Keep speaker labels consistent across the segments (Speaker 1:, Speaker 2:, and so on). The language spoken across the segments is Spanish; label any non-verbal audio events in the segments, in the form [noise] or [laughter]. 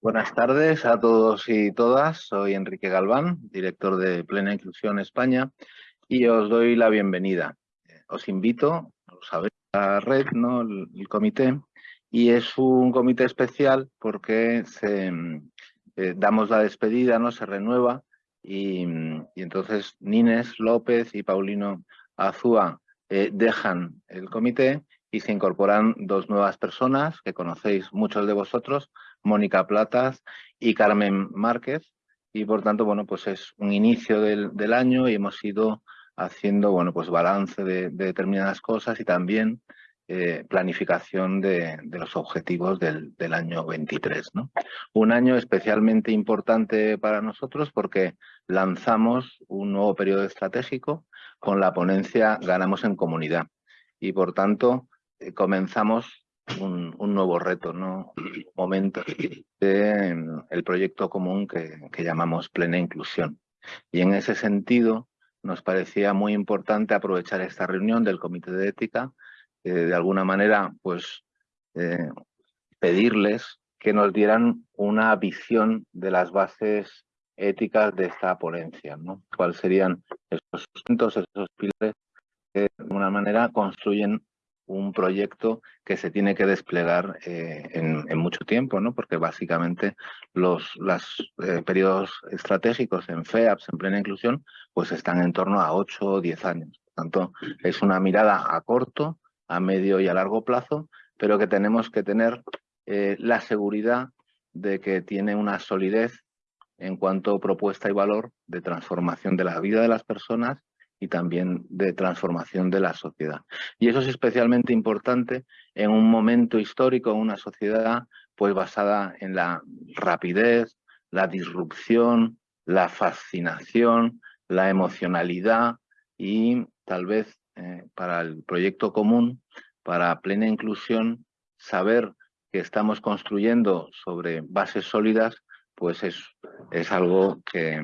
Speaker 1: Buenas tardes a todos y todas. Soy Enrique Galván, director de Plena Inclusión España, y os doy la bienvenida. Os invito, lo sabéis, la red, ¿no? el, comité, y es un comité especial porque se, eh, damos la despedida, no se renueva, y, entonces Nines López y Paulino Azúa eh, dejan el comité y se incorporan dos nuevas personas que conocéis muchos de vosotros, Mónica Platas y Carmen Márquez. Y por tanto, bueno, pues es un inicio del, año y hemos ido haciendo, bueno, pues balance de, determinadas cosas y también eh, planificación de, los objetivos del, año 23. ¿no? Un año especialmente importante para nosotros porque lanzamos un nuevo periodo estratégico con la ponencia Ganamos en Comunidad. Y por tanto, eh, comenzamos un, nuevo reto, ¿no? momento de mm, el proyecto común que, llamamos Plena Inclusión. Y en ese sentido nos parecía muy importante aprovechar esta reunión del Comité de Ética, eh, de alguna manera, pues, eh, pedirles que nos dieran una visión de las bases éticas de esta ponencia, ¿no? ¿Cuáles serían esos sustentos, esos pilares que de alguna manera construyen un proyecto que se tiene que desplegar eh, en, mucho tiempo, ¿no? porque básicamente los eh, periodos estratégicos en FEAPS, en plena inclusión, pues están en torno a 8 o 10 años. Por tanto, es una mirada a corto, a medio y a largo plazo, pero que tenemos que tener eh, la seguridad de que tiene una solidez en cuanto a propuesta y valor de transformación de la vida de las personas y también de transformación de la sociedad. Y eso es especialmente importante en un momento histórico, en una sociedad pues basada en la rapidez, la disrupción, la fascinación, la emocionalidad y tal vez eh, para el proyecto común, para plena inclusión, saber que estamos construyendo sobre bases sólidas pues es, es algo que,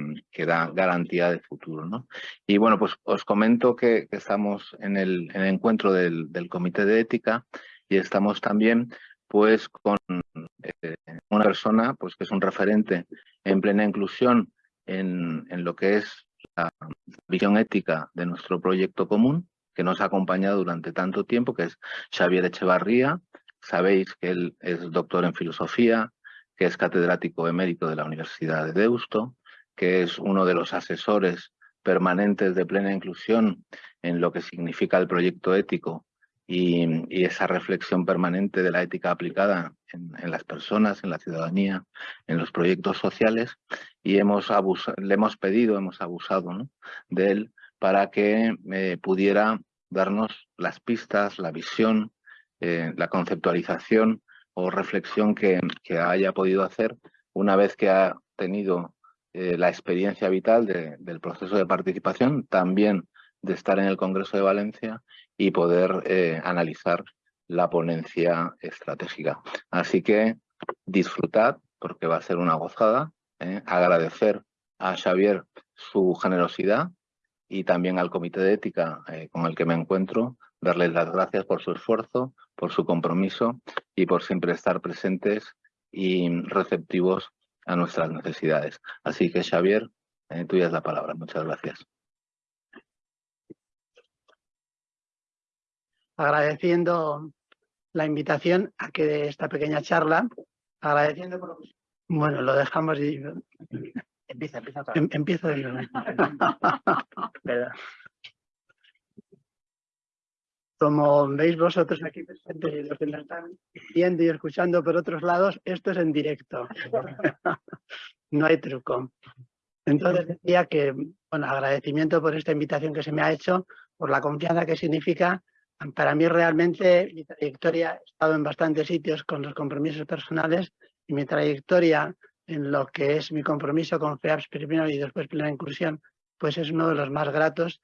Speaker 1: da garantía de futuro. ¿no? Y bueno, pues os comento que, estamos en el, encuentro del, Comité de Ética y estamos también pues con eh, una persona pues que es un referente en plena inclusión en, en lo que es la visión ética de nuestro proyecto común, que nos ha acompañado durante tanto tiempo, que es Xavier Echevarría. Sabéis que él es doctor en filosofía, que es catedrático emérito de la Universidad de Deusto, que es uno de los asesores permanentes de plena inclusión en lo que significa el proyecto ético y, esa reflexión permanente de la ética aplicada en, las personas, en la ciudadanía, en los proyectos sociales. Y hemos le hemos pedido, hemos abusado de él para que eh, pudiera darnos las pistas, la visión, eh, la conceptualización o reflexión que, haya podido hacer una vez que ha tenido eh, la experiencia vital del proceso de participación, también de estar en el Congreso de Valencia y poder eh, analizar la ponencia estratégica. Así que disfrutad, porque va a ser una gozada, ¿eh? agradecer a Xavier su generosidad y también al Comité de Ética con el que me encuentro, darles las gracias por su esfuerzo, por su compromiso y por siempre estar presentes y receptivos a nuestras necesidades. Así que Xavier, eh, tuya es la palabra. Muchas gracias.
Speaker 2: Agradeciendo la invitación a que de esta pequeña charla, agradeciendo por... Bueno, lo dejamos y... Empieza, empieza. Em, empiezo de nuevo. [laughs] Como veis vosotros aquí presentes y los que nos están viendo y escuchando por otros lados, esto es en directo. [laughs] no hay truco. Entonces decía que, bueno, agradecimiento por esta invitación que se me ha hecho, por la confianza que significa. Para mí realmente mi trayectoria, he estado en bastantes sitios con los compromisos personales y mi trayectoria en lo que es mi compromiso con FEAPS primero y después plena inclusión, pues es uno de los más gratos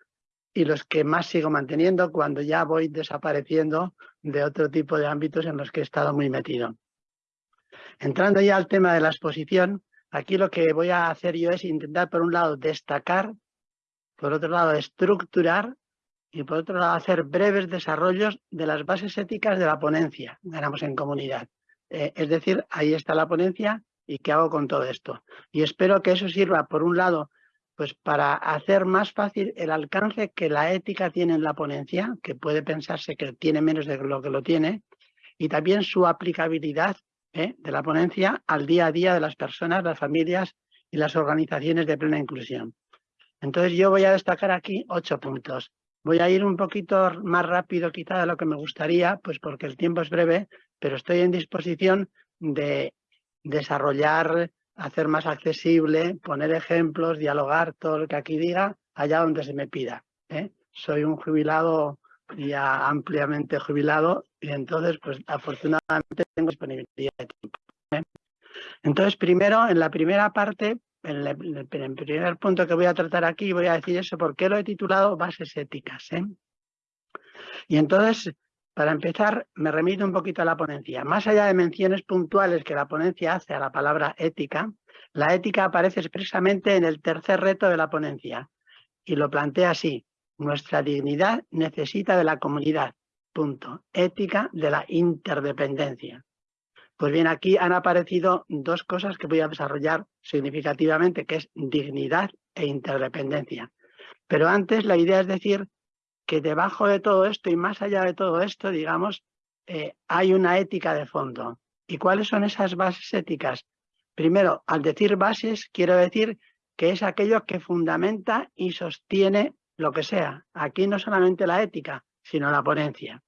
Speaker 2: y los que más sigo manteniendo cuando ya voy desapareciendo de otro tipo de ámbitos en los que he estado muy metido. Entrando ya al tema de la exposición, aquí lo que voy a hacer yo es intentar, por un lado, destacar, por otro lado, estructurar y por otro lado, hacer breves desarrollos de las bases éticas de la ponencia, ganamos en comunidad. Eh, es decir, ahí está la ponencia y qué hago con todo esto. Y espero que eso sirva, por un lado, pues para hacer más fácil el alcance que la ética tiene en la ponencia, que puede pensarse que tiene menos de lo que lo tiene, y también su aplicabilidad ¿eh? de la ponencia al día a día de las personas, las familias y las organizaciones de plena inclusión. Entonces yo voy a destacar aquí ocho puntos. Voy a ir un poquito más rápido quizá de lo que me gustaría, pues porque el tiempo es breve, pero estoy en disposición de desarrollar, hacer más accesible, poner ejemplos, dialogar, todo lo que aquí diga, allá donde se me pida. ¿eh? Soy un jubilado ya ampliamente jubilado y entonces, pues afortunadamente tengo disponibilidad de tiempo. ¿eh? Entonces, primero, en la primera parte, en el, primer punto que voy a tratar aquí, voy a decir eso, porque lo he titulado Bases Éticas. ¿eh? Y entonces, para empezar, me remito un poquito a la ponencia. Más allá de menciones puntuales que la ponencia hace a la palabra ética, la ética aparece expresamente en el tercer reto de la ponencia y lo plantea así. Nuestra dignidad necesita de la comunidad. Punto. Ética de la interdependencia. Pues bien, aquí han aparecido dos cosas que voy a desarrollar significativamente, que es dignidad e interdependencia. Pero antes la idea es decir que debajo de todo esto y más allá de todo esto, digamos, eh, hay una ética de fondo. ¿Y cuáles son esas bases éticas? Primero, al decir bases, quiero decir que es aquello que fundamenta y sostiene lo que sea. Aquí no solamente la ética, sino la ponencia.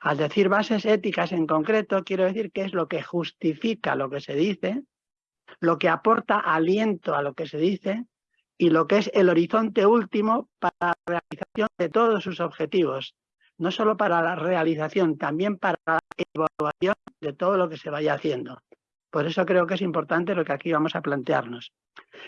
Speaker 2: Al decir bases éticas en concreto, quiero decir que es lo que justifica lo que se dice, lo que aporta aliento a lo que se dice y lo que es el horizonte último para la realización de todos sus objetivos. No solo para la realización, también para la evaluación de todo lo que se vaya haciendo. Por eso creo que es importante lo que aquí vamos a plantearnos.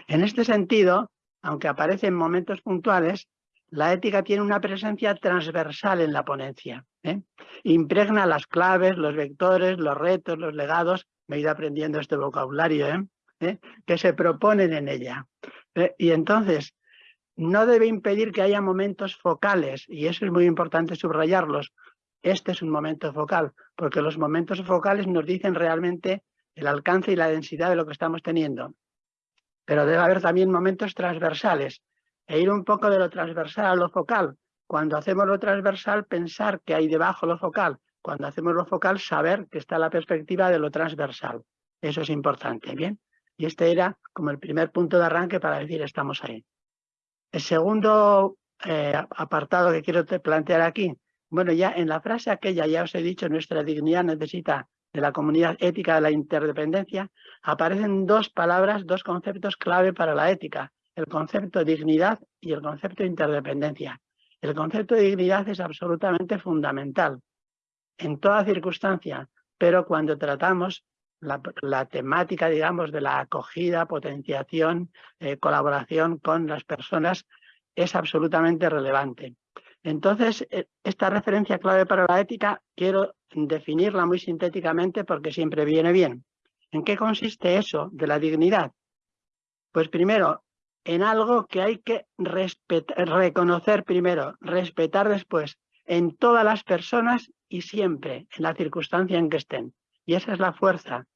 Speaker 2: En este sentido, aunque aparece en momentos puntuales, la ética tiene una presencia transversal en la ponencia. ¿eh? Impregna las claves, los vectores, los retos, los legados, me he ido aprendiendo este vocabulario, ¿eh? ¿Eh? que se proponen en ella. Eh, y entonces, no debe impedir que haya momentos focales, y eso es muy importante subrayarlos. Este es un momento focal, porque los momentos focales nos dicen realmente el alcance y la densidad de lo que estamos teniendo. Pero debe haber también momentos transversales, e ir un poco de lo transversal a lo focal. Cuando hacemos lo transversal, pensar que hay debajo lo focal. Cuando hacemos lo focal, saber que está la perspectiva de lo transversal. Eso es importante, ¿bien? Y este era como el primer punto de arranque para decir estamos ahí. El segundo eh, apartado que quiero plantear aquí, bueno, ya en la frase aquella, ya os he dicho, nuestra dignidad necesita de la comunidad ética de la interdependencia, aparecen dos palabras, dos conceptos clave para la ética, el concepto dignidad y el concepto de interdependencia. El concepto de dignidad es absolutamente fundamental en toda circunstancia, pero cuando tratamos la, temática, digamos, de la acogida, potenciación, eh, colaboración con las personas es absolutamente relevante. Entonces, eh, esta referencia clave para la ética quiero definirla muy sintéticamente porque siempre viene bien. ¿En qué consiste eso de la dignidad? Pues primero, en algo que hay que reconocer primero, respetar después, en todas las personas y siempre, en la circunstancia en que estén. Y esa es la fuerza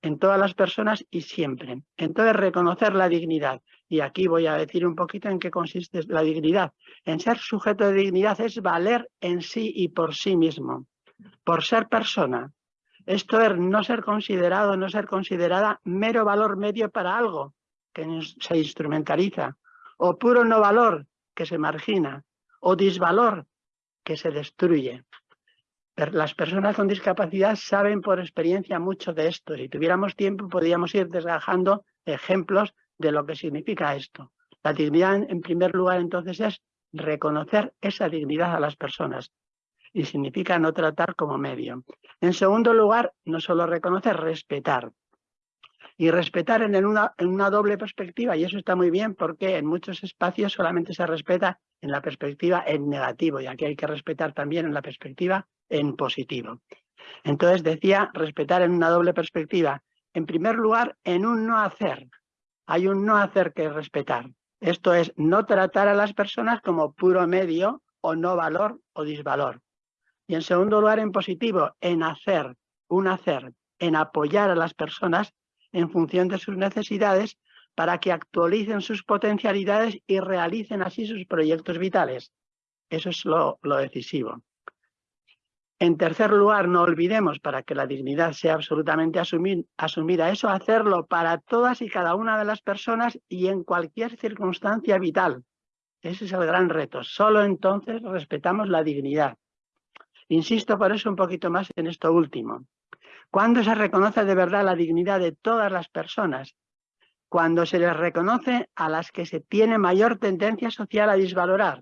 Speaker 2: en todas las personas y siempre. Entonces, reconocer la dignidad. Y aquí voy a decir un poquito en qué consiste la dignidad. En ser sujeto de dignidad es valer en sí y por sí mismo, por ser persona. Esto es no ser considerado, no ser considerada mero valor medio para algo que se instrumentaliza, o puro no valor que se margina, o disvalor que se destruye las personas con discapacidad saben por experiencia mucho de esto. Si tuviéramos tiempo podríamos ir desgajando ejemplos de lo que significa esto. La dignidad, en primer lugar, entonces, es reconocer esa dignidad a las personas y significa no tratar como medio. En segundo lugar, no solo reconocer, respetar. Y respetar en una, en una doble perspectiva, y eso está muy bien porque en muchos espacios solamente se respeta en la perspectiva en negativo, y aquí hay que respetar también en la perspectiva en positivo. Entonces decía respetar en una doble perspectiva. En primer lugar, en un no hacer. Hay un no hacer que respetar. Esto es no tratar a las personas como puro medio o no valor o disvalor. Y en segundo lugar, en positivo, en hacer, un hacer, en apoyar a las personas en función de sus necesidades para que actualicen sus potencialidades y realicen así sus proyectos vitales. Eso es lo, decisivo. En tercer lugar, no olvidemos, para que la dignidad sea absolutamente asumida, eso hacerlo para todas y cada una de las personas y en cualquier circunstancia vital. Ese es el gran reto. Solo entonces respetamos la dignidad. Insisto por eso un poquito más en esto último. ¿Cuándo se reconoce de verdad la dignidad de todas las personas? Cuando se les reconoce a las que se tiene mayor tendencia social a disvalorar.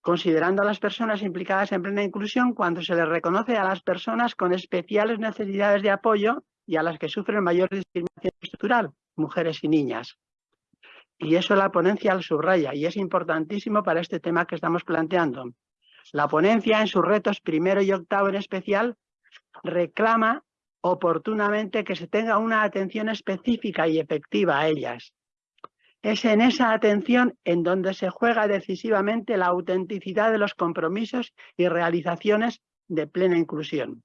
Speaker 2: Considerando a las personas implicadas en plena inclusión, cuando se les reconoce a las personas con especiales necesidades de apoyo y a las que sufren mayor discriminación estructural, mujeres y niñas. Y eso la ponencia al subraya y es importantísimo para este tema que estamos planteando. La ponencia en sus retos primero y octavo en especial reclama oportunamente que se tenga una atención específica y efectiva a ellas. Es en esa atención en donde se juega decisivamente la autenticidad de los compromisos y realizaciones de plena inclusión.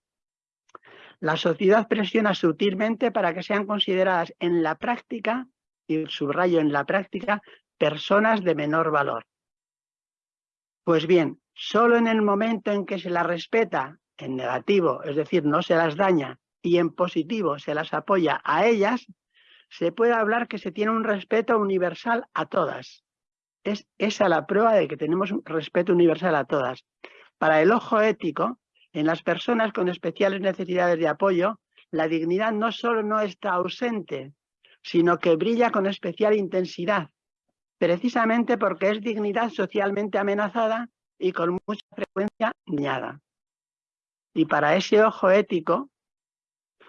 Speaker 2: La sociedad presiona sutilmente para que sean consideradas en la práctica, y subrayo en la práctica, personas de menor valor. Pues bien, solo en el momento en que se las respeta en negativo, es decir, no se las daña, y en positivo se las apoya a ellas, se puede hablar que se tiene un respeto universal a todas. Es esa la prueba de que tenemos un respeto universal a todas. Para el ojo ético, en las personas con especiales necesidades de apoyo, la dignidad no solo no está ausente, sino que brilla con especial intensidad, precisamente porque es dignidad socialmente amenazada y con mucha frecuencia dañada. Y para ese ojo ético,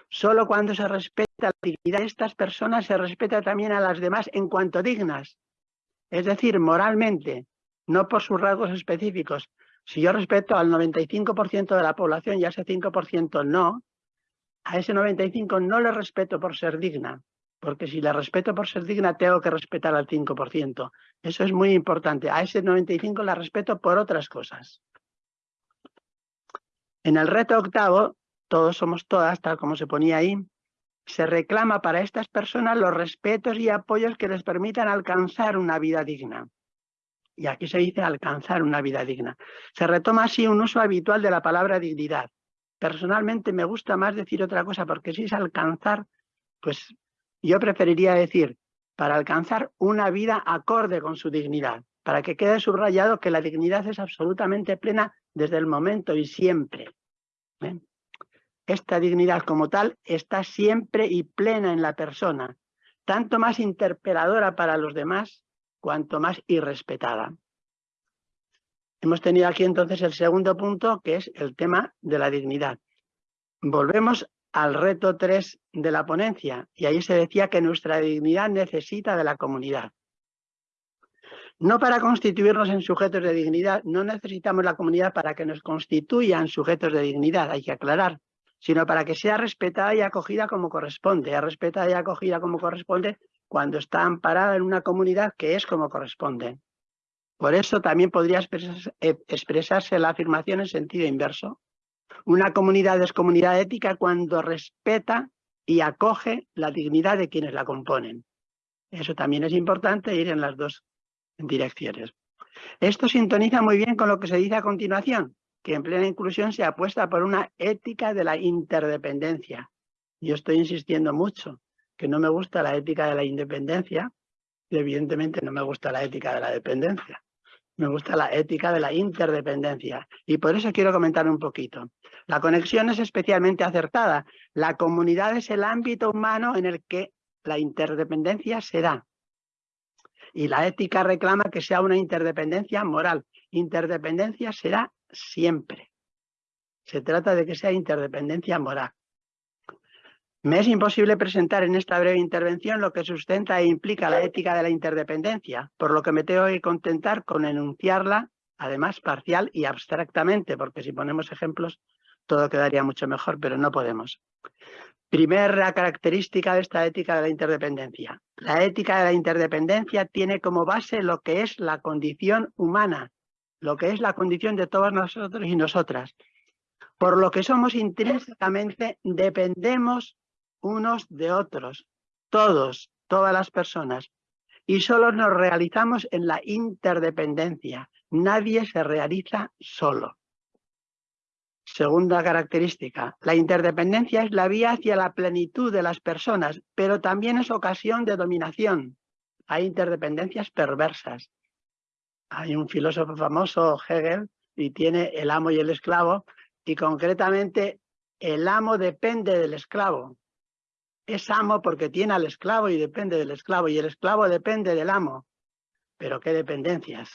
Speaker 2: solo cuando se respeta la dignidad de estas personas se respeta también a las demás en cuanto dignas. Es decir, moralmente, no por sus rasgos específicos. Si yo respeto al 95% de la población y a ese 5% no, a ese 95% no le respeto por ser digna, porque si le respeto por ser digna tengo que respetar al 5%. Eso es muy importante. A ese 95% la respeto por otras cosas. En el reto octavo, todos somos todas, tal como se ponía ahí, se reclama para estas personas los respetos y apoyos que les permitan alcanzar una vida digna. Y aquí se dice alcanzar una vida digna. Se retoma así un uso habitual de la palabra dignidad. Personalmente me gusta más decir otra cosa, porque si es alcanzar, pues yo preferiría decir, para alcanzar una vida acorde con su dignidad, para que quede subrayado que la dignidad es absolutamente plena desde el momento y siempre. ¿Eh? Esta dignidad como tal está siempre y plena en la persona, tanto más interpeladora para los demás, cuanto más irrespetada. Hemos tenido aquí entonces el segundo punto, que es el tema de la dignidad. Volvemos al reto 3 de la ponencia, y ahí se decía que nuestra dignidad necesita de la comunidad. No para constituirnos en sujetos de dignidad, no necesitamos la comunidad para que nos constituyan sujetos de dignidad, hay que aclarar sino para que sea respetada y acogida como corresponde. Es respetada y acogida como corresponde cuando está amparada en una comunidad que es como corresponde. Por eso también podría eh, expresarse, la afirmación en sentido inverso. Una comunidad es comunidad ética cuando respeta y acoge la dignidad de quienes la componen. Eso también es importante ir en las dos direcciones. Esto sintoniza muy bien con lo que se dice a continuación, que en plena inclusión se apuesta por una ética de la interdependencia. Yo estoy insistiendo mucho que no me gusta la ética de la independencia y evidentemente no me gusta la ética de la dependencia. Me gusta la ética de la interdependencia y por eso quiero comentar un poquito. La conexión es especialmente acertada. La comunidad es el ámbito humano en el que la interdependencia se da. Y la ética reclama que sea una interdependencia moral. Interdependencia será siempre. Se trata de que sea interdependencia moral. Me es imposible presentar en esta breve intervención lo que sustenta e implica la ética de la interdependencia, por lo que me tengo que contentar con enunciarla, además parcial y abstractamente, porque si ponemos ejemplos todo quedaría mucho mejor, pero no podemos. Primera característica de esta ética de la interdependencia. La ética de la interdependencia tiene como base lo que es la condición humana, lo que es la condición de todos nosotros y nosotras. Por lo que somos intrínsecamente, dependemos unos de otros, todos, todas las personas. Y solo nos realizamos en la interdependencia. Nadie se realiza solo. Segunda característica, la interdependencia es la vía hacia la plenitud de las personas, pero también es ocasión de dominación. Hay interdependencias perversas. Hay un filósofo famoso, Hegel, y tiene el amo y el esclavo, y concretamente el amo depende del esclavo. Es amo porque tiene al esclavo y depende del esclavo, y el esclavo depende del amo. Pero qué dependencias.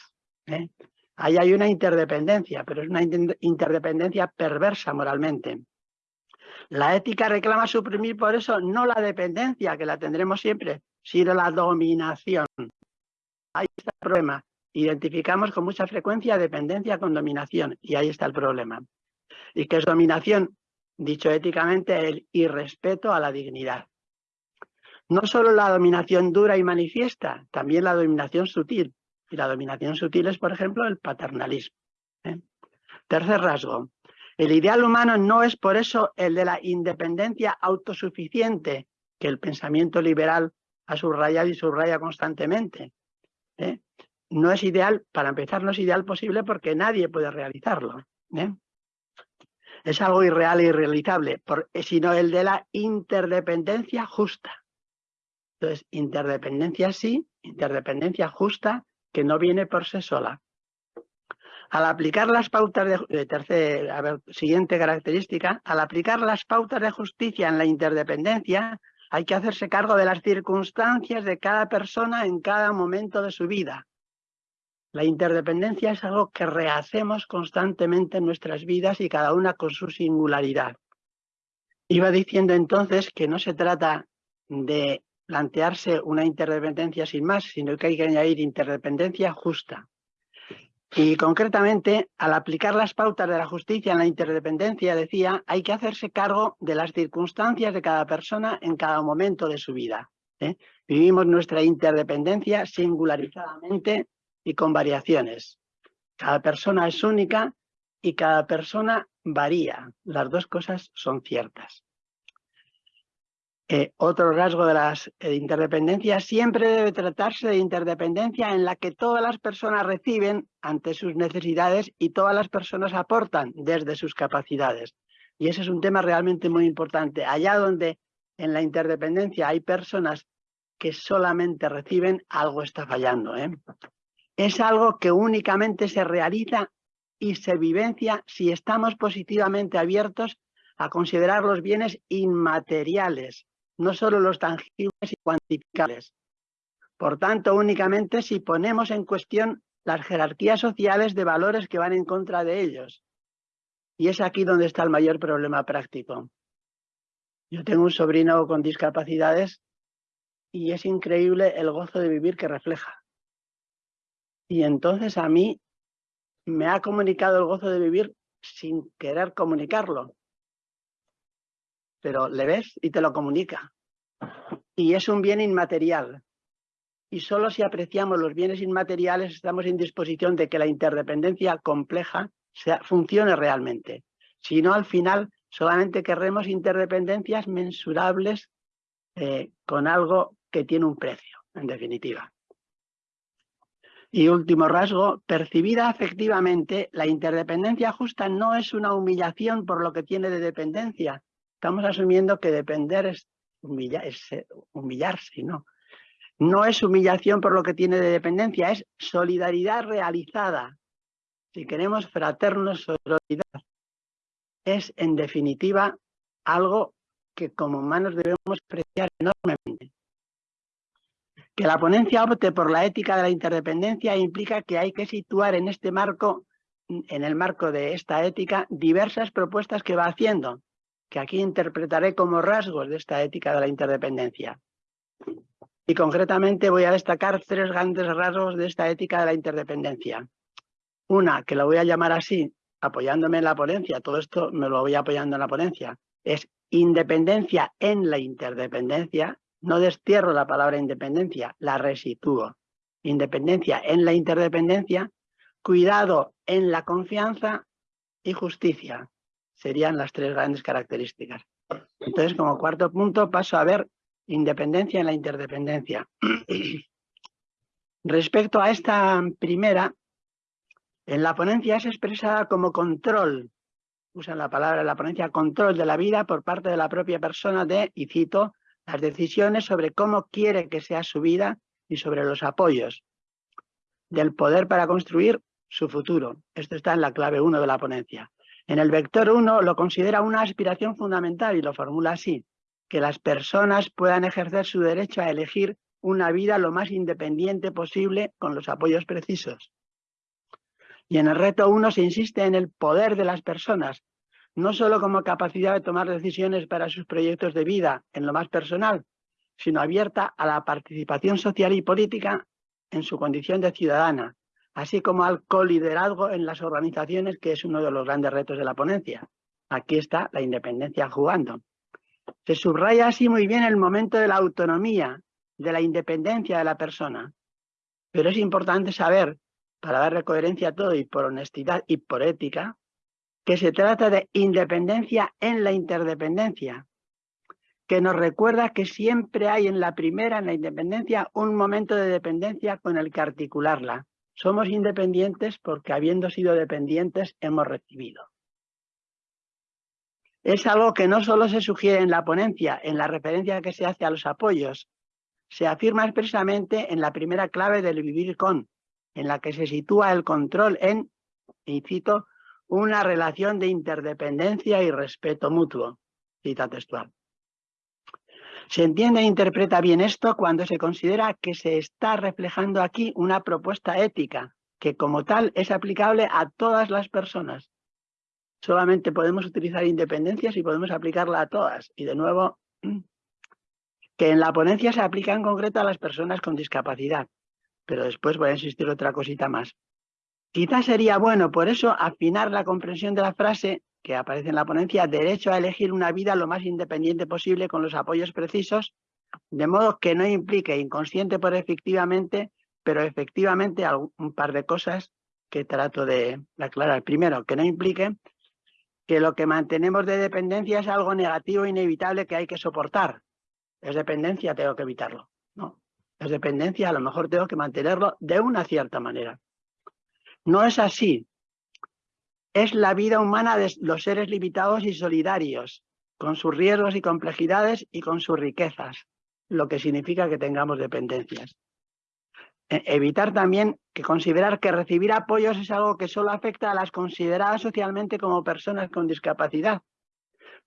Speaker 2: ¿eh? Ahí hay una interdependencia, pero es una interdependencia perversa moralmente. La ética reclama suprimir por eso no la dependencia, que la tendremos siempre, sino la dominación. Ahí está el problema. Identificamos con mucha frecuencia dependencia con dominación, y ahí está el problema. ¿Y qué es dominación? Dicho éticamente, el irrespeto a la dignidad. No solo la dominación dura y manifiesta, también la dominación sutil. Y la dominación sutil es, por ejemplo, el paternalismo. ¿eh? Tercer rasgo. El ideal humano no es por eso el de la independencia autosuficiente que el pensamiento liberal ha subrayado y subraya constantemente. ¿eh? No es ideal, para empezar, no es ideal posible porque nadie puede realizarlo. ¿eh? es algo irreal e irrealizable, eh, sino el de la interdependencia justa. Entonces, interdependencia sí, interdependencia justa, que no viene por sí sola. Al aplicar las pautas de, tercer, siguiente característica, al aplicar las pautas de justicia en la interdependencia, hay que hacerse cargo de las circunstancias de cada persona en cada momento de su vida. La interdependencia es algo que rehacemos constantemente en nuestras vidas y cada una con su singularidad. Iba diciendo entonces que no se trata de plantearse una interdependencia sin más, sino que hay que añadir interdependencia justa. Y concretamente, al aplicar las pautas de la justicia en la interdependencia, decía, hay que hacerse cargo de las circunstancias de cada persona en cada momento de su vida. ¿eh? Vivimos nuestra interdependencia singularizadamente y con variaciones. Cada persona es única y cada persona varía. Las dos cosas son ciertas. Eh, otro rasgo de las eh, interdependencias siempre debe tratarse de interdependencia en la que todas las personas reciben ante sus necesidades y todas las personas aportan desde sus capacidades. Y ese es un tema realmente muy importante. Allá donde en la interdependencia hay personas que solamente reciben, algo está fallando. ¿eh? es algo que únicamente se realiza y se vivencia si estamos positivamente abiertos a considerar los bienes inmateriales, no solo los tangibles y cuantificables. Por tanto, únicamente si ponemos en cuestión las jerarquías sociales de valores que van en contra de ellos. Y es aquí donde está el mayor problema práctico. Yo tengo un sobrino con discapacidades y es increíble el gozo de vivir que refleja. Y entonces a mí me ha comunicado el gozo de vivir sin querer comunicarlo. Pero le ves y te lo comunica. Y es un bien inmaterial. Y solo si apreciamos los bienes inmateriales estamos en disposición de que la interdependencia compleja funcione realmente. Si no, al final solamente querremos interdependencias mensurables eh, con algo que tiene un precio, en definitiva. Y último rasgo, percibida afectivamente, la interdependencia justa no es una humillación por lo que tiene de dependencia. Estamos asumiendo que depender es, eh, humillarse, ¿no? No es humillación por lo que tiene de dependencia, es solidaridad realizada. Si queremos fraternos solidaridad, es en definitiva algo que como humanos debemos apreciar enormemente. Que la ponencia opte por la ética de la interdependencia implica que hay que situar en este marco, en el marco de esta ética, diversas propuestas que va haciendo, que aquí interpretaré como rasgos de esta ética de la interdependencia. Y concretamente voy a destacar tres grandes rasgos de esta ética de la interdependencia. Una, que la voy a llamar así, apoyándome en la ponencia, todo esto me lo voy apoyando en la ponencia, es independencia en la interdependencia, no destierro la palabra independencia, la resitúo. Independencia en la interdependencia, cuidado en la confianza y justicia. Serían las tres grandes características. Entonces, como cuarto punto, paso a ver independencia en la interdependencia. [clears throat] Respecto a esta primera, en la ponencia es expresada como control, usan la palabra en la ponencia, control de la vida por parte de la propia persona de, y cito, las decisiones sobre cómo quiere que sea su vida y sobre los apoyos del poder para construir su futuro. Esto está en la clave 1 de la ponencia. En el vector 1 lo considera una aspiración fundamental y lo formula así, que las personas puedan ejercer su derecho a elegir una vida lo más independiente posible con los apoyos precisos. Y en el reto 1 se insiste en el poder de las personas, no solo como capacidad de tomar decisiones para sus proyectos de vida en lo más personal, sino abierta a la participación social y política en su condición de ciudadana, así como al coliderazgo en las organizaciones, que es uno de los grandes retos de la ponencia. Aquí está la independencia jugando. Se subraya así muy bien el momento de la autonomía, de la independencia de la persona. Pero es importante saber, para darle coherencia a todo y por honestidad y por ética, que se trata de independencia en la interdependencia, que nos recuerda que siempre hay en la primera, en la independencia, un momento de dependencia con el que articularla. Somos independientes porque habiendo sido dependientes hemos recibido. Es algo que no solo se sugiere en la ponencia, en la referencia que se hace a los apoyos, se afirma expresamente en la primera clave del vivir con, en la que se sitúa el control en, y cito, una relación de interdependencia y respeto mutuo. Cita textual. Se entiende e interpreta bien esto cuando se considera que se está reflejando aquí una propuesta ética, que como tal es aplicable a todas las personas. Solamente podemos utilizar independencias y podemos aplicarla a todas. Y de nuevo, [clears throat] que en la ponencia se aplica en concreto a las personas con discapacidad. Pero después voy a insistir otra cosita más. Quizás sería bueno, por eso, afinar la comprensión de la frase que aparece en la ponencia, derecho a elegir una vida lo más independiente posible con los apoyos precisos, de modo que no implique inconsciente por efectivamente, pero efectivamente un par de cosas que trato de aclarar. Primero, que no implique que lo que mantenemos de dependencia es algo negativo inevitable que hay que soportar. Es dependencia, tengo que evitarlo. No, es dependencia, a lo mejor tengo que mantenerlo de una cierta manera. No es así es la vida humana de los seres limitados y solidarios, con sus riesgos y complejidades y con sus riquezas, lo que significa que tengamos dependencias. E, evitar también que considerar que recibir apoyos es algo que solo afecta a las consideradas socialmente como personas con discapacidad.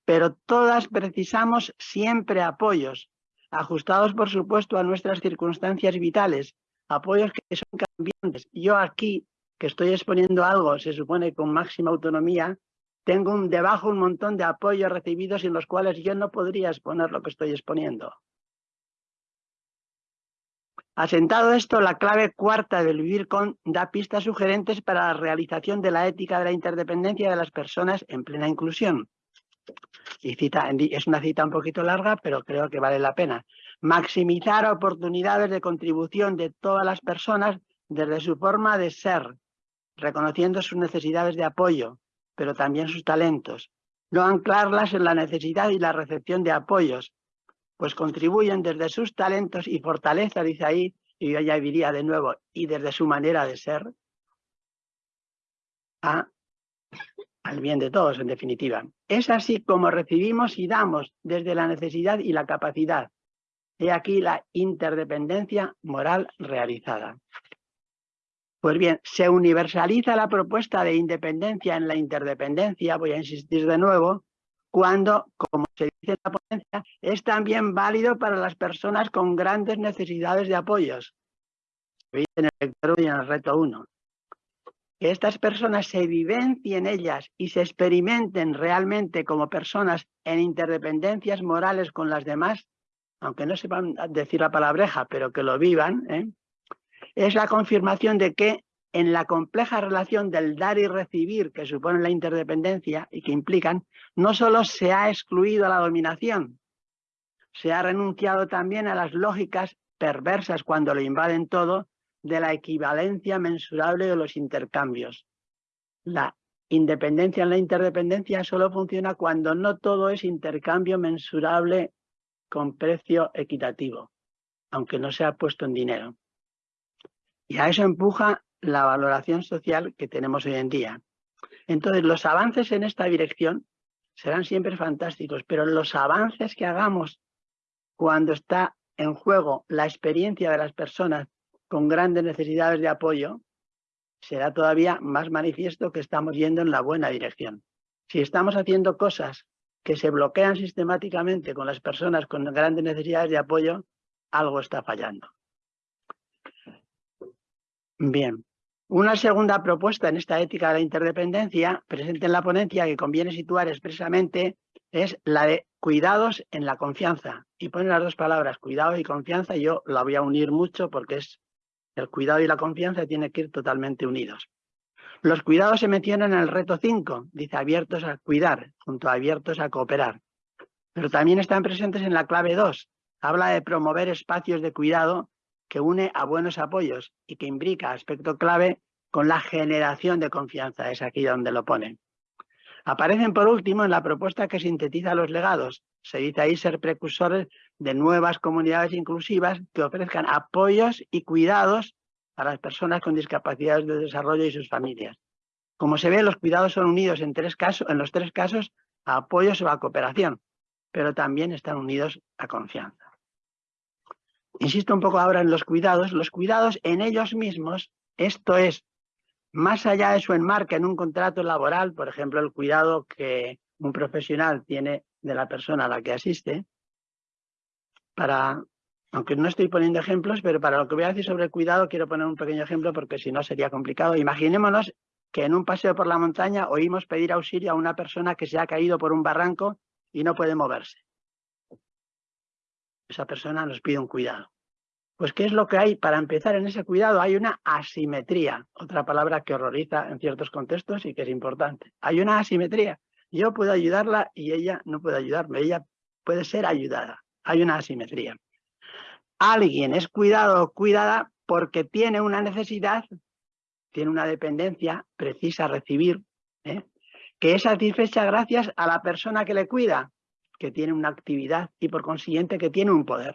Speaker 2: Pero todas precisamos siempre apoyos, ajustados por supuesto a nuestras circunstancias vitales, apoyos que son cambiantes. Yo aquí que estoy exponiendo algo, se supone con máxima autonomía, tengo un, debajo un montón de apoyos recibidos en los cuales yo no podría exponer lo que estoy exponiendo. Asentado esto, la clave cuarta del vivir con da pistas sugerentes para la realización de la ética de la interdependencia de las personas en plena inclusión. Y cita, es una cita un poquito larga, pero creo que vale la pena. Maximizar oportunidades de contribución de todas las personas desde su forma de ser, reconociendo sus necesidades de apoyo, pero también sus talentos. No anclarlas en la necesidad y la recepción de apoyos, pues contribuyen desde sus talentos y fortaleza, dice ahí, y yo ya diría de nuevo, y desde su manera de ser, a, al bien de todos, en definitiva. Es así como recibimos y damos desde la necesidad y la capacidad. He aquí la interdependencia moral realizada. Pues bien, se universaliza la propuesta de independencia en la interdependencia, voy a insistir de nuevo, cuando, como se dice en la ponencia, es también válido para las personas con grandes necesidades de apoyos. En el en el reto 1. Que estas personas se vivencien ellas y se experimenten realmente como personas en interdependencias morales con las demás, aunque no sepan decir la palabreja, pero que lo vivan, ¿eh? Es la confirmación de que en la compleja relación del dar y recibir que supone la interdependencia y que implican, no solo se ha excluido la dominación, se ha renunciado también a las lógicas perversas cuando lo invaden todo de la equivalencia mensurable de los intercambios. La independencia en la interdependencia solo funciona cuando no todo es intercambio mensurable con precio equitativo, aunque no sea puesto en dinero. Y a eso empuja la valoración social que tenemos hoy en día. Entonces, los avances en esta dirección serán siempre fantásticos, pero los avances que hagamos cuando está en juego la experiencia de las personas con grandes necesidades de apoyo, será todavía más manifiesto que estamos yendo en la buena dirección. Si estamos haciendo cosas que se bloquean sistemáticamente con las personas con grandes necesidades de apoyo, algo está fallando. Bien, una segunda propuesta en esta ética de la interdependencia, presente en la ponencia, que conviene situar expresamente, es la de cuidados en la confianza. Y pone las dos palabras, cuidado y confianza, yo la voy a unir mucho porque es el cuidado y la confianza tienen que ir totalmente unidos. Los cuidados se mencionan en el reto 5, dice abiertos a cuidar, junto a abiertos a cooperar. Pero también están presentes en la clave 2, habla de promover espacios de cuidado que une a buenos apoyos y que imbrica aspecto clave con la generación de confianza, es aquí donde lo ponen. Aparecen por último en la propuesta que sintetiza los legados. Se dice ahí ser precursores de nuevas comunidades inclusivas que ofrezcan apoyos y cuidados a las personas con discapacidades de desarrollo y sus familias. Como se ve, los cuidados son unidos en, tres casos, en los tres casos a apoyos o a cooperación, pero también están unidos a confianza. Insisto un poco ahora en los cuidados. Los cuidados en ellos mismos, esto es, más allá de su enmarque en un contrato laboral, por ejemplo, el cuidado que un profesional tiene de la persona a la que asiste, para, aunque no estoy poniendo ejemplos, pero para lo que voy a decir sobre el cuidado quiero poner un pequeño ejemplo porque si no sería complicado. Imaginémonos que en un paseo por la montaña oímos pedir auxilio a una persona que se ha caído por un barranco y no puede moverse esa persona nos pide un cuidado. Pues, ¿qué es lo que hay para empezar en ese cuidado? Hay una asimetría, otra palabra que horroriza en ciertos contextos y que es importante. Hay una asimetría. Yo puedo ayudarla y ella no puede ayudarme. Ella puede ser ayudada. Hay una asimetría. Alguien es cuidado o cuidada porque tiene una necesidad, tiene una dependencia, precisa recibir, ¿eh? que es satisfecha gracias a la persona que le cuida que tiene una actividad y por consiguiente que tiene un poder.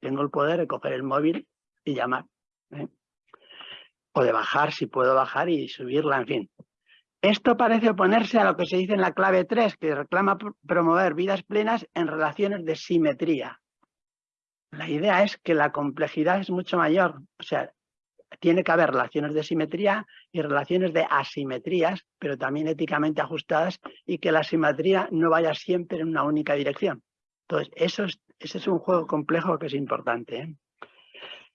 Speaker 2: Tengo el poder de coger el móvil y llamar. ¿eh? O de bajar, si puedo bajar y subirla, en fin. Esto parece oponerse a lo que se dice en la clave 3, que reclama promover vidas plenas en relaciones de simetría. La idea es que la complejidad es mucho mayor. O sea, tiene que haber relaciones de simetría y relaciones de asimetrías, pero también éticamente ajustadas y que la simetría no vaya siempre en una única dirección. Entonces, eso es, ese es un juego complejo que es importante. ¿eh?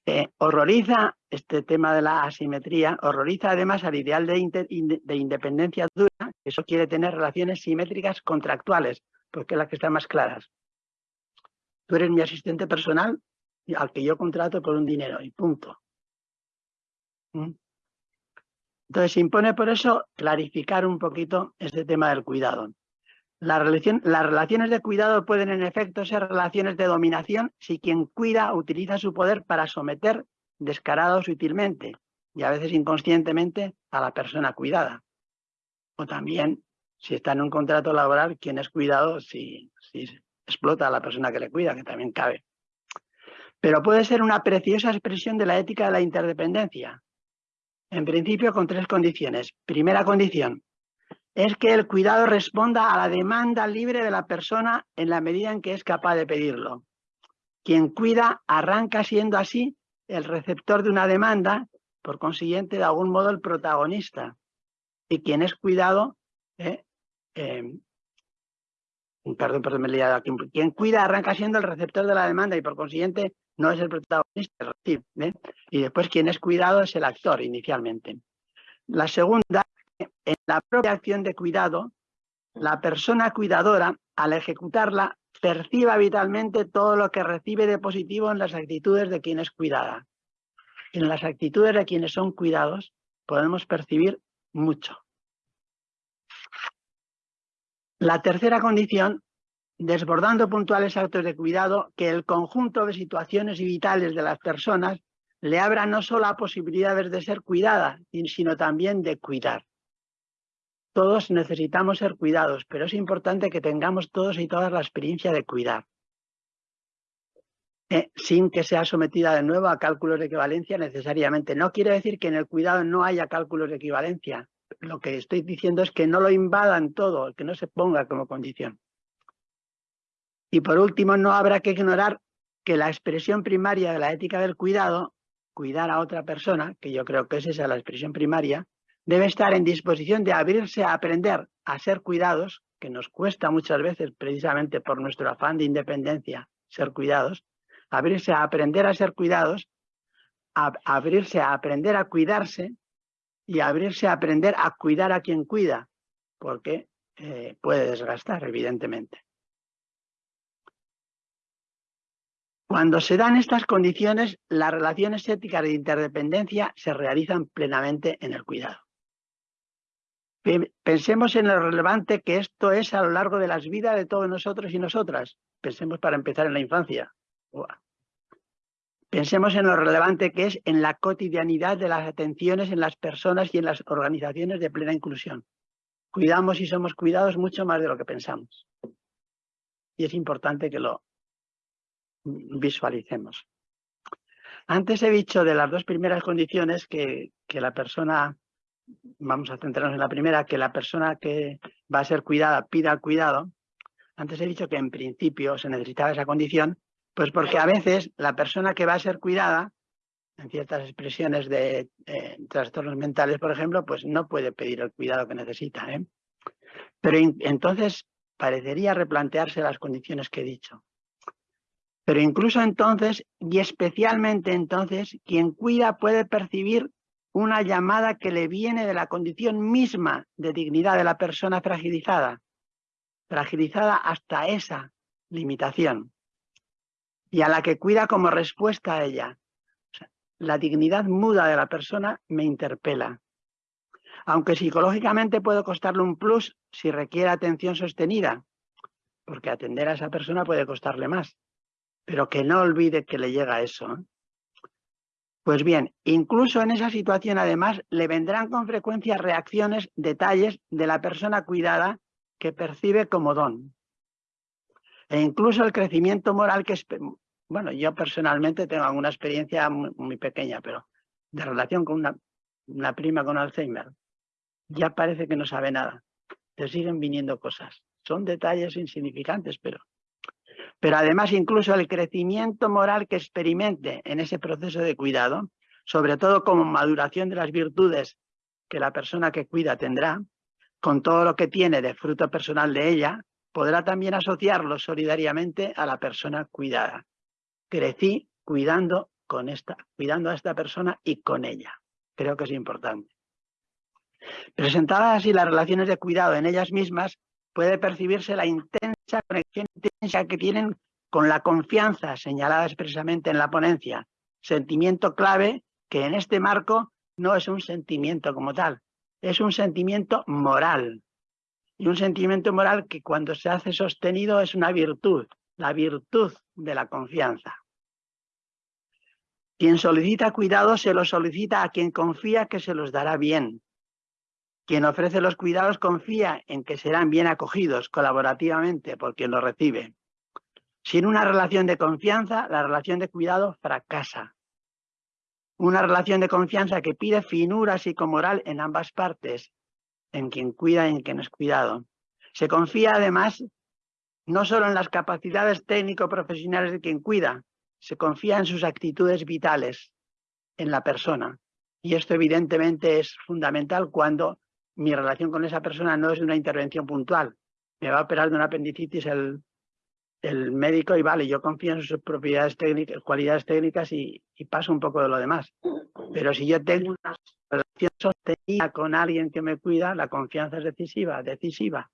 Speaker 2: Eh, horroriza este tema de la asimetría, horroriza además al ideal de, de independencia dura, que eso quiere tener relaciones simétricas contractuales, porque es la que están más claras. Tú eres mi asistente personal al que yo contrato por un dinero y punto. Entonces impone por eso clarificar un poquito este tema del cuidado. Las relaciones de cuidado pueden en efecto ser relaciones de dominación si quien cuida utiliza su poder para someter descarado sutilmente y a veces inconscientemente a la persona cuidada. O también si está en un contrato laboral, quien es cuidado si explota a la persona que le cuida, que también cabe. Pero puede ser una preciosa expresión de la ética de la interdependencia, en principio con tres condiciones. Primera condición es que el cuidado responda a la demanda libre de la persona en la medida en que es capaz de pedirlo. Quien cuida arranca siendo así el receptor de una demanda, por consiguiente, de algún modo el protagonista. Y quien es cuidado, eh, eh, perdón, perdón, me he liado aquí. Quien cuida arranca siendo el receptor de la demanda y por consiguiente no es el protagonista, y después quien es cuidado es el actor inicialmente. La segunda, en la propia acción de cuidado, la persona cuidadora, al ejecutarla, perciba vitalmente todo lo que recibe de positivo en las actitudes de quien es cuidada. En las actitudes de quienes son cuidados podemos percibir mucho. La tercera condición desbordando puntuales actos de cuidado que el conjunto de situaciones y vitales de las personas le abra no solo a posibilidades de ser cuidada, sino también de cuidar. todos necesitamos ser cuidados, pero es importante que tengamos todos y todas la experiencia de cuidar. Eh, sin que sea sometida de nuevo a cálculos de equivalencia necesariamente. No quiere decir que en el cuidado no haya cálculos de equivalencia. Lo que estoy diciendo es que no lo invadan todo, que no se ponga como condición. Y por último, no habrá que ignorar que la expresión primaria de la ética del cuidado, cuidar a otra persona, que yo creo que es esa la expresión primaria, debe estar en disposición de abrirse a aprender a ser cuidados, que nos cuesta muchas veces precisamente por nuestro afán de independencia ser cuidados, abrirse a aprender a ser cuidados, abrirse a aprender a cuidarse y abrirse a aprender a cuidar a quien cuida, porque eh, puede desgastar, evidentemente. Cuando se dan estas condiciones, las relaciones éticas de interdependencia se realizan plenamente en el cuidado. Pensemos en lo relevante que esto es a lo largo de las vidas de todos nosotros y nosotras. Pensemos para empezar en la infancia. Pensemos en lo relevante que es en la cotidianidad de las atenciones en las personas y en las organizaciones de plena inclusión. Cuidamos y somos cuidados mucho más de lo que pensamos. Y es importante que lo visualicemos. Antes he dicho de las dos primeras condiciones que, que la persona, vamos a centrarnos en la primera, que la persona que va a ser cuidada pida cuidado. Antes he dicho que en principio se necesitaba esa condición pues porque a veces la persona que va a ser cuidada, en ciertas expresiones de eh, trastornos mentales, por ejemplo, pues no puede pedir el cuidado que necesita. ¿eh? Pero entonces parecería replantearse las condiciones que he dicho. Pero incluso entonces, y especialmente entonces, quien cuida puede percibir una llamada que le viene de la condición misma de dignidad de la persona fragilizada, fragilizada hasta esa limitación y a la que cuida como respuesta a ella. la dignidad muda de la persona me interpela. Aunque psicológicamente puede costarle un plus si requiere atención sostenida, porque atender a esa persona puede costarle más, pero que no olvide que le llega eso. Pues bien, incluso en esa situación además le vendrán con frecuencia reacciones, detalles de la persona cuidada que percibe como don. E incluso el crecimiento moral que, bueno, yo personalmente tengo alguna experiencia muy, pequeña, pero de relación con una, una, prima con Alzheimer, ya parece que no sabe nada. Te siguen viniendo cosas. Son detalles insignificantes, pero... Pero además incluso el crecimiento moral que experimente en ese proceso de cuidado, sobre todo como maduración de las virtudes que la persona que cuida tendrá, con todo lo que tiene de fruto personal de ella, podrá también asociarlo solidariamente a la persona cuidada. Crecí cuidando, con esta, cuidando a esta persona y con ella. Creo que es importante. Presentadas así las relaciones de cuidado en ellas mismas, puede percibirse la intensa conexión intensa que tienen con la confianza señalada expresamente en la ponencia, sentimiento clave que en este marco no es un sentimiento como tal, es un sentimiento moral, y un sentimiento moral que cuando se hace sostenido es una virtud, la virtud de la confianza. Quien solicita cuidado se lo solicita a quien confía que se los dará bien. Quien ofrece los cuidados confía en que serán bien acogidos colaborativamente por quien los recibe. Sin una relación de confianza, la relación de cuidado fracasa. Una relación de confianza que pide finura psicomoral en ambas partes, en quien cuida y en quien es cuidado. Se confía además no solo en las capacidades técnico-profesionales de quien cuida, se confía en sus actitudes vitales, en la persona. Y esto evidentemente es fundamental cuando mi relación con esa persona no es una intervención puntual. Me va a operar de una apendicitis el, médico y vale, yo confío en sus propiedades técnicas, cualidades técnicas y, paso un poco de lo demás. Pero si yo tengo una relación sostenida con alguien que me cuida, la confianza es decisiva, decisiva.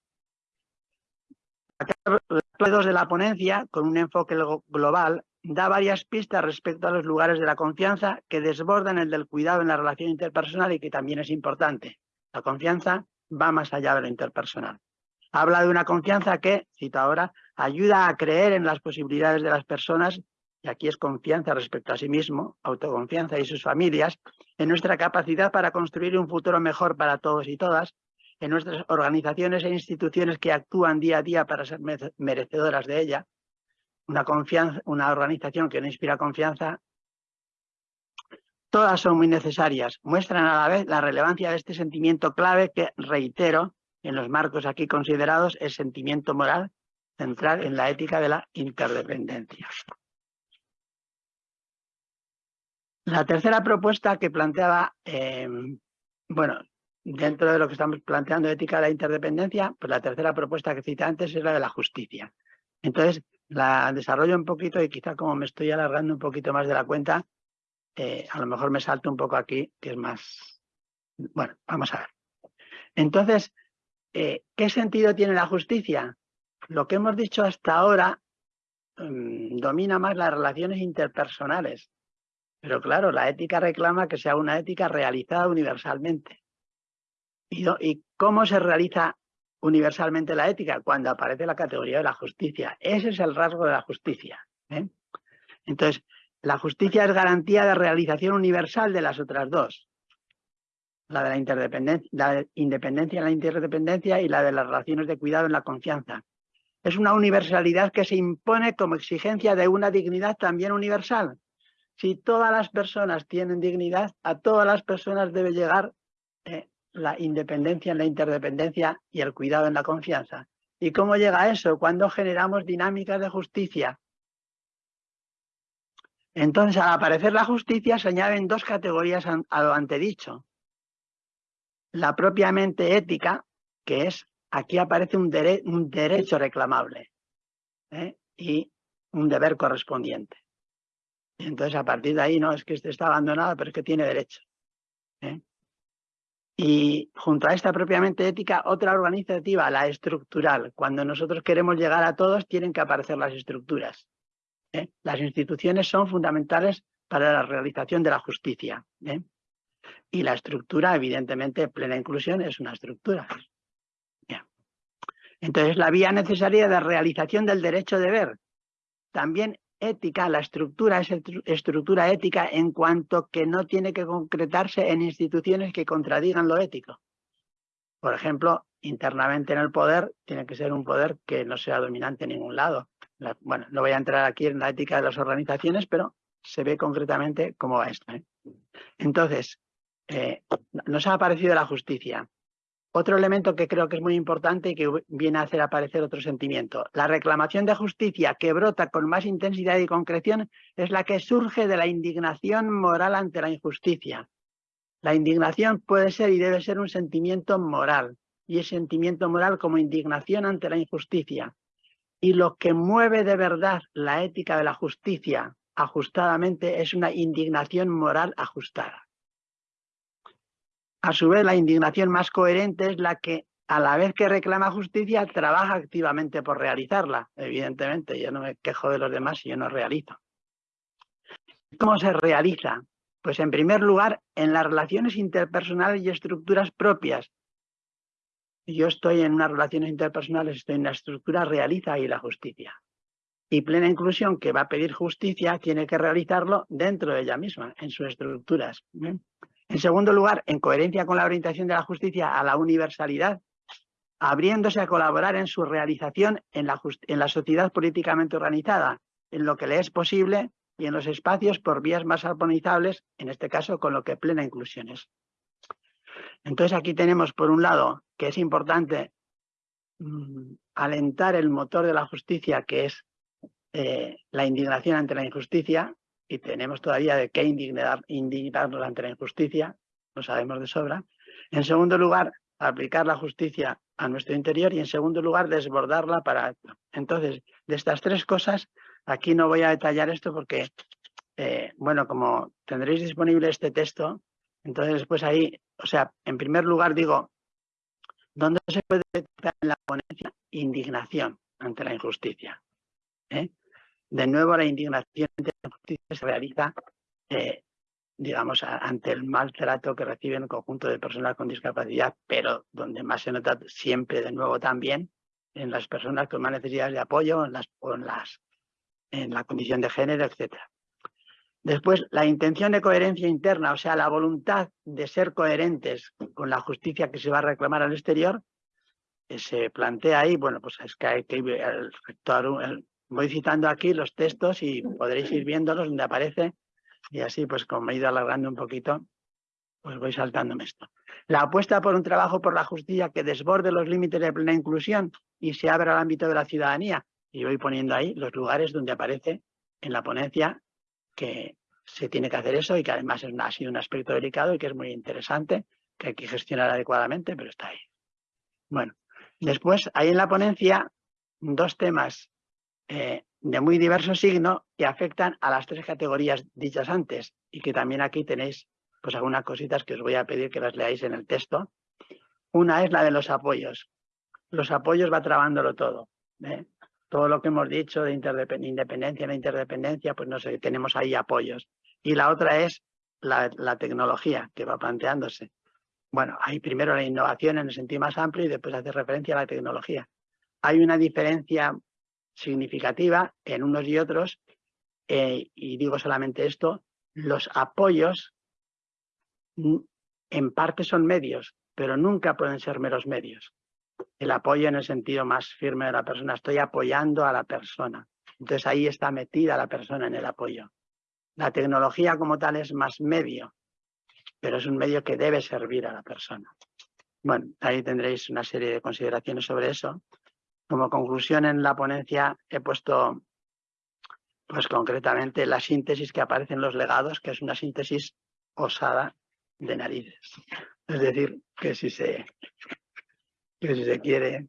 Speaker 2: Dos de la ponencia, con un enfoque global, da varias pistas respecto a los lugares de la confianza que desbordan el del cuidado en la relación interpersonal y que también es importante. La confianza va más allá de lo interpersonal. Habla de una confianza que, cito ahora, ayuda a creer en las posibilidades de las personas y aquí es confianza respecto a sí mismo, autoconfianza y sus familias, en nuestra capacidad para construir un futuro mejor para todos y todas, en nuestras organizaciones e instituciones que actúan día a día para ser merecedoras de ella, una, confianza, una organización que no inspira confianza, todas son muy necesarias, muestran a la vez la relevancia de este sentimiento clave que, reitero, en los marcos aquí considerados, es sentimiento moral central en la ética de la interdependencia. La tercera propuesta que planteaba, eh, bueno, dentro de lo que estamos planteando ética de la interdependencia, pues la tercera propuesta que cité antes es la de la justicia. Entonces, la desarrollo un poquito y quizá como me estoy alargando un poquito más de la cuenta, eh, a lo mejor me salto un poco aquí, que es más... Bueno, vamos a ver. Entonces, eh, ¿qué sentido tiene la justicia? Lo que hemos dicho hasta ahora mm, domina más las relaciones interpersonales. Pero claro, la ética reclama que sea una ética realizada universalmente. ¿Y, cómo se realiza universalmente la ética cuando aparece la categoría de la justicia. Ese es el rasgo de la justicia. ¿eh? Entonces, la justicia es garantía de realización universal de las otras dos. La de la, interdependencia, la independencia en la interdependencia y la de las relaciones de cuidado en la confianza. Es una universalidad que se impone como exigencia de una dignidad también universal. Si todas las personas tienen dignidad, a todas las personas debe llegar eh, la independencia en la interdependencia y el cuidado en la confianza. ¿Y cómo llega eso? Cuando generamos dinámicas de justicia. Entonces, al aparecer la justicia, se añaden dos categorías a lo antedicho. La propiamente ética, que es, aquí aparece un, derecho reclamable ¿eh? y un deber correspondiente. entonces, a partir de ahí, no, es que este está abandonado, pero es que tiene derecho. ¿eh? Y junto a esta propiamente ética, otra organizativa, la estructural. Cuando nosotros queremos llegar a todos, tienen que aparecer las estructuras. ¿Eh? Las instituciones son fundamentales para la realización de la justicia. ¿eh? Y la estructura, evidentemente, plena inclusión es una estructura. Entonces, la vía necesaria de realización del derecho de ver. También ética, la estructura es estructura ética en cuanto que no tiene que concretarse en instituciones que contradigan lo ético. Por ejemplo, internamente en el poder tiene que ser un poder que no sea dominante en ningún lado. Bueno, no voy a entrar aquí en la ética de las organizaciones, pero se ve concretamente cómo va esto. ¿eh? Entonces, eh, nos ha aparecido la justicia. Otro elemento que creo que es muy importante y que viene a hacer aparecer otro sentimiento. La reclamación de justicia que brota con más intensidad y concreción es la que surge de la indignación moral ante la injusticia. La indignación puede ser y debe ser un sentimiento moral, y es sentimiento moral como indignación ante la injusticia. Y lo que mueve de verdad la ética de la justicia ajustadamente es una indignación moral ajustada. A su vez, la indignación más coherente es la que, a la vez que reclama justicia, trabaja activamente por realizarla. Evidentemente, yo no me quejo de los demás si yo no realizo. ¿Cómo se realiza? Pues en primer lugar, en las relaciones interpersonales y estructuras propias. Yo estoy en unas relaciones interpersonales, estoy en la estructura, realiza ahí la justicia. Y plena inclusión, que va a pedir justicia, tiene que realizarlo dentro de ella misma, en sus estructuras. En segundo lugar, en coherencia con la orientación de la justicia a la universalidad, abriéndose a colaborar en su realización en la, en la sociedad políticamente organizada, en lo que le es posible y en los espacios por vías más armonizables, en este caso con lo que plena inclusión es. Entonces aquí tenemos por un lado que es importante mm, alentar el motor de la justicia, que es eh, la indignación ante la injusticia, y tenemos todavía de qué indignar, indignarnos ante la injusticia, lo sabemos de sobra. En segundo lugar, aplicar la justicia a nuestro interior y en segundo lugar, desbordarla para... Entonces, de estas tres cosas, aquí no voy a detallar esto porque, eh, bueno, como tendréis disponible este texto, entonces después ahí, o sea, en primer lugar digo, ¿dónde se puede detectar en la ponencia? Indignación ante la injusticia. ¿eh? De nuevo, la indignación ante la justicia se realiza, eh, digamos, ante el maltrato que reciben un conjunto de personas con discapacidad, pero donde más se nota siempre, de nuevo, también en las personas con más necesidades de apoyo, en, las, en, las, en la condición de género, etc. Después, la intención de coherencia interna, o sea, la voluntad de ser coherentes con la justicia que se va a reclamar al exterior, eh, se plantea ahí, bueno, pues es que hay que el rector, voy citando aquí los textos y podréis ir viéndolos donde aparece y así pues como me he ido alargando un poquito, pues voy saltándome esto. La apuesta por un trabajo por la justicia que desborde los límites de plena inclusión y se abra al ámbito de la ciudadanía. Y voy poniendo ahí los lugares donde aparece en la ponencia que se tiene que hacer eso y que además es, ha sido un aspecto delicado y que es muy interesante, que hay que gestionar adecuadamente, pero está ahí. Bueno, después hay en la ponencia dos temas eh, de muy diverso signo que afectan a las tres categorías dichas antes y que también aquí tenéis pues algunas cositas que os voy a pedir que las leáis en el texto. Una es la de los apoyos. Los apoyos va trabándolo todo. ¿eh? Todo lo que hemos dicho de independencia, la interdependencia, pues no sé, tenemos ahí apoyos. Y la otra es la, tecnología que va planteándose. Bueno, hay primero la innovación en el sentido más amplio y después hace referencia a la tecnología. Hay una diferencia significativa en unos y otros, eh, y digo solamente esto, los apoyos en parte son medios, pero nunca pueden ser meros medios. El apoyo en el sentido más firme de la persona, estoy apoyando a la persona. Entonces ahí está metida la persona en el apoyo. La tecnología como tal es más medio, pero es un medio que debe servir a la persona. Bueno, ahí tendréis una serie de consideraciones sobre eso. Como conclusión en la ponencia he puesto, pues concretamente, la síntesis que aparece en los legados, que es una síntesis osada de narices. Es decir, que si se, que si se quiere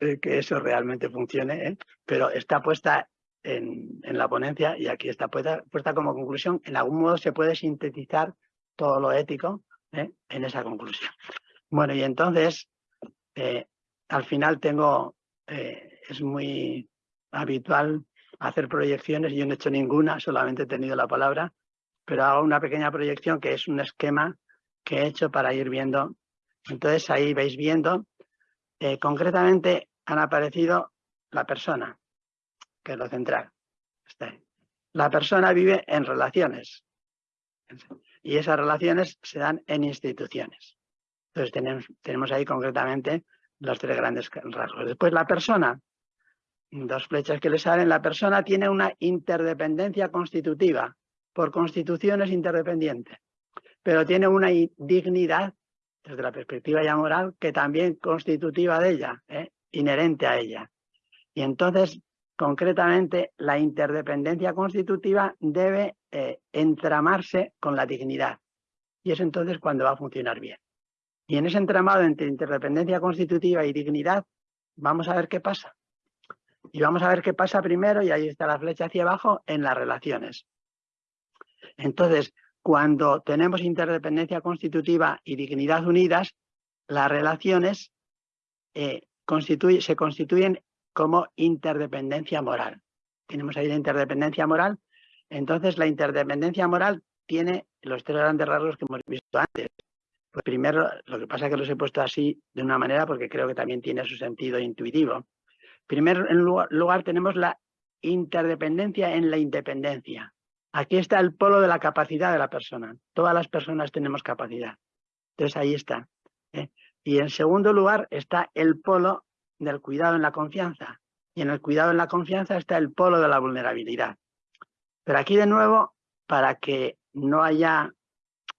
Speaker 2: eh, que eso realmente funcione, ¿eh? pero está puesta en, en, la ponencia y aquí está puesta, como conclusión. En algún modo se puede sintetizar todo lo ético ¿eh? en esa conclusión. Bueno, y entonces, al final tengo es muy habitual hacer proyecciones, yo no he hecho ninguna, solamente he tenido la palabra, pero hago una pequeña proyección que es un esquema que he hecho para ir viendo. Entonces ahí veis viendo, eh, concretamente han aparecido la persona, que es lo central. La persona vive en relaciones y esas relaciones se dan en instituciones. Entonces tenemos, tenemos ahí concretamente los tres grandes rasgos. Después la persona, dos flechas que le salen, la persona tiene una interdependencia constitutiva, por constitución es interdependiente, pero tiene una dignidad desde la perspectiva ya moral que también constitutiva de ella, ¿eh? inherente a ella. Y entonces, concretamente, la interdependencia constitutiva debe eh, entramarse con la dignidad. Y es entonces cuando va a funcionar bien. Y en ese entramado entre interdependencia constitutiva y dignidad, vamos a ver qué pasa. Y vamos a ver qué pasa primero, y ahí está la flecha hacia abajo, en las relaciones. Entonces, cuando tenemos interdependencia constitutiva y dignidad unidas, las relaciones eh, se constituyen como interdependencia moral. Tenemos ahí la interdependencia moral. Entonces, la interdependencia moral tiene los tres grandes rasgos que hemos visto antes. Pues primero, lo que pasa es que los he puesto así de una manera porque creo que también tiene su sentido intuitivo. Primero, en lugar, tenemos la interdependencia en la independencia. Aquí está el polo de la capacidad de la persona. Todas las personas tenemos capacidad. Entonces ahí está. ¿eh? Y en segundo lugar está el polo del cuidado en la confianza. Y en el cuidado en la confianza está el polo de la vulnerabilidad. Pero aquí de nuevo, para que no haya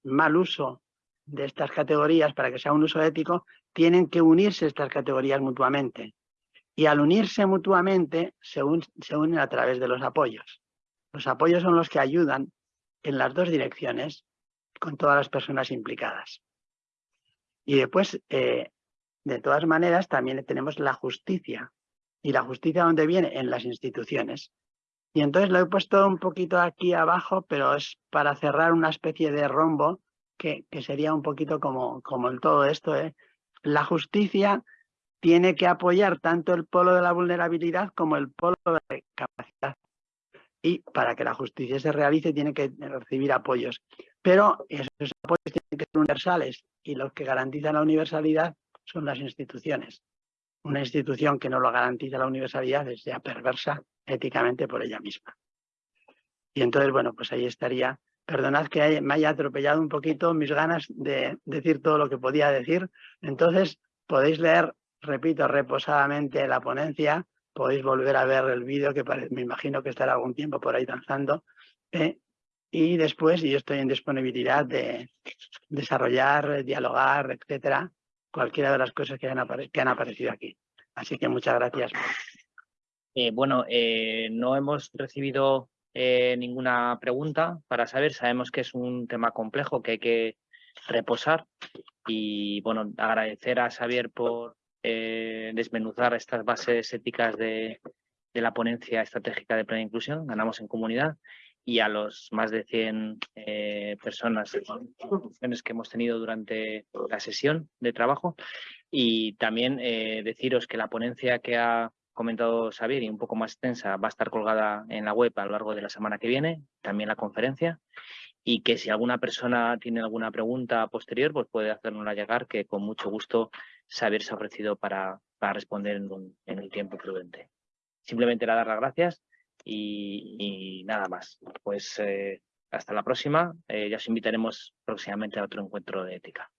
Speaker 2: mal uso de estas categorías para que sea un uso ético, tienen que unirse estas categorías mutuamente. Y al unirse mutuamente, se, unen a través de los apoyos. Los apoyos son los que ayudan en las dos direcciones con todas las personas implicadas. Y después, eh, de todas maneras, también tenemos la justicia. ¿Y la justicia dónde viene? En las instituciones. Y entonces lo he puesto un poquito aquí abajo, pero es para cerrar una especie de rombo que, sería un poquito como, como el todo esto. ¿eh? La justicia tiene que apoyar tanto el polo de la vulnerabilidad como el polo de la capacidad. Y para que la justicia se realice tiene que recibir apoyos. Pero esos apoyos tienen que ser universales y los que garantizan la universalidad son las instituciones. Una institución que no lo garantiza la universalidad es ya perversa éticamente por ella misma. Y entonces, bueno, pues ahí estaría. Perdonad que me haya atropellado un poquito mis ganas de decir todo lo que podía decir. Entonces, podéis leer, repito, reposadamente la ponencia, podéis volver a ver el vídeo, que me imagino que estará algún tiempo por ahí danzando. ¿eh? Y después, yo estoy en disponibilidad de desarrollar, dialogar, etcétera, cualquiera de las cosas que han, aparecido aquí. Así que muchas gracias.
Speaker 3: Eh, bueno, eh, no hemos recibido ninguna pregunta para saber. Sabemos que es un tema complejo que hay que reposar y bueno, agradecer a Xavier por desmenuzar estas bases éticas de, la ponencia estratégica de plena inclusión, ganamos en comunidad, y a los más de 100 personas que hemos tenido durante la sesión de trabajo. Y también deciros que la ponencia que ha comentado Xavier y un poco más extensa va a estar colgada en la web a lo largo de la semana que viene, también la conferencia, y que si alguna persona tiene alguna pregunta posterior, pues puede hacérnosla llegar, que con mucho gusto se ha ofrecido para, para responder en, un, en, el tiempo prudente. Simplemente dar las gracias y, nada más. Pues eh, hasta la próxima, eh, ya os invitaremos próximamente a otro encuentro de ética.